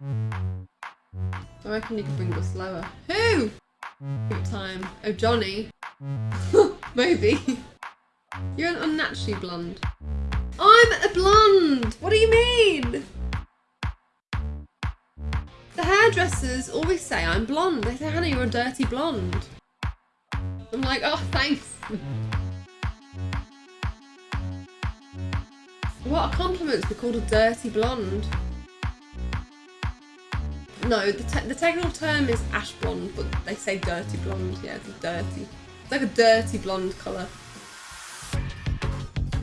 I reckon you could bring us slower. Who? Time. Oh, Johnny. Maybe. You're an unnaturally blonde. I'm a blonde! What do you mean? The hairdressers always say I'm blonde. They say, Hannah, you're a dirty blonde. I'm like, oh, thanks. What a compliment to be called a dirty blonde. No, the, te the technical term is ash blonde, but they say dirty blonde. Yeah, it's dirty. It's like a dirty blonde colour.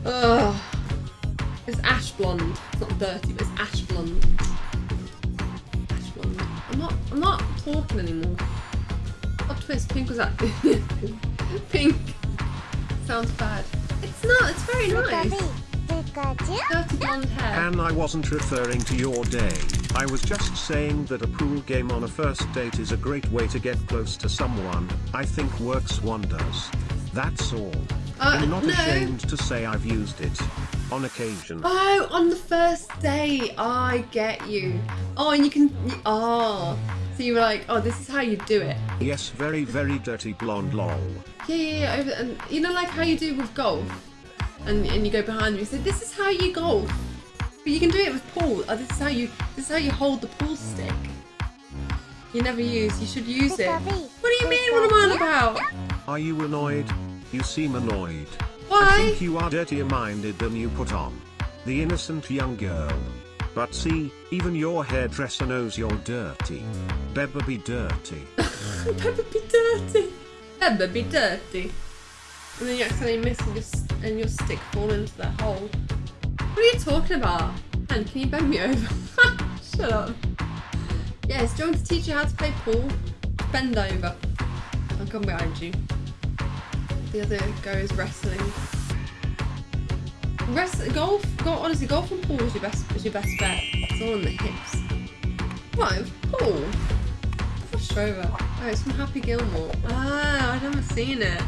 Ugh. It's ash blonde. It's not dirty, but it's ash blonde. Ash blonde. I'm not. I'm not talking anymore. Plot twist. Pink was that. Pink. Sounds bad. It's not. It's very nice. And I wasn't referring to your day. I was just saying that a pool game on a first date is a great way to get close to someone. I think works wonders. That's all. Uh, I'm not no. ashamed to say I've used it. On occasion. Oh, on the first date. I get you. Oh, and you can. Oh. So you were like, oh, this is how you do it. Yes, very, very dirty blonde lol. Yeah, yeah, yeah. And you know, like how you do with golf, and and you go behind them. You say, "This is how you golf," but you can do it with pool. Oh, this is how you. This is how you hold the pool stick. You never use. You should use it. What do you mean? What am I on about? Are you annoyed? You seem annoyed. Why? I think you are dirtier minded than you put on. The innocent young girl. But see, even your hairdresser knows you're dirty. Better be dirty. Pepper be dirty. Pepper be dirty. And then you accidentally miss and your, and your stick fall into that hole. What are you talking about? And can you bend me over? Shut up. Yes, do you want to teach you how to play pool? Bend over. I'll come behind you. The other goes wrestling. Rest, golf, go, honestly, golf and pool is your best is your best bet. It's all on the hips. Right, pool. Flush over. Oh, it's from Happy Gilmore. Ah, I've never seen it.